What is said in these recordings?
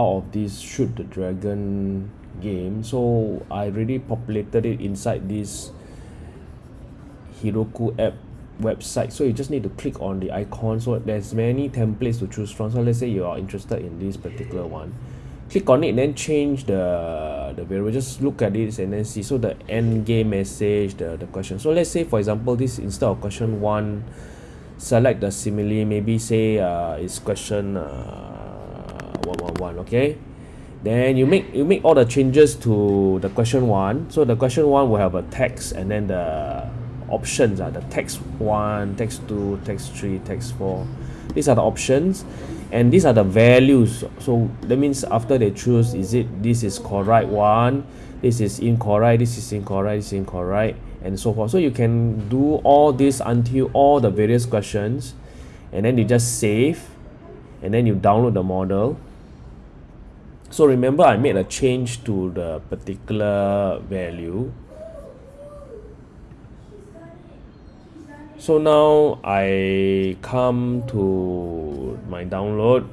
of this shoot the dragon game. So I already populated it inside this Heroku app website. So you just need to click on the icon. So there's many templates to choose from. So let's say you are interested in this particular one. Click on it then change the the variable. Just look at it and then see. So the end game message the the question. So let's say for example this instead of question one select the simile. Maybe say uh it's question uh one one one okay? Then you make you make all the changes to the question one. So the question one will have a text and then the options are the text one text two text three text four. These are the options. And these are the values. So that means after they choose is it this is correct one this is incorrect this is incorrect this is incorrect and so forth. So you can do all this until all the various questions. And then you just save. And then you download the model so remember I made a change to the particular value. So now I come to my download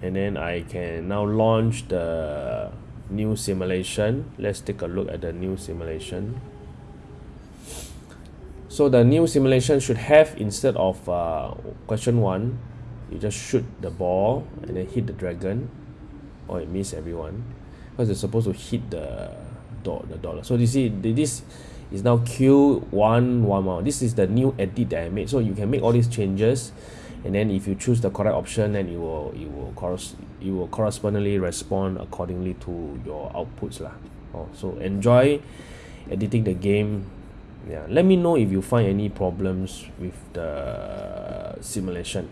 and then I can now launch the new simulation. Let's take a look at the new simulation. So the new simulation should have instead of uh, question one you just shoot the ball and then hit the dragon or it miss everyone. Because it's supposed to hit the dot the dollar. So you see this is now q one one one this is the new edit that I made. So you can make all these changes and then if you choose the correct option then it will it will corres it will correspondingly respond accordingly to your outputs lah. Oh so enjoy editing the game. Yeah let me know if you find any problems with the simulation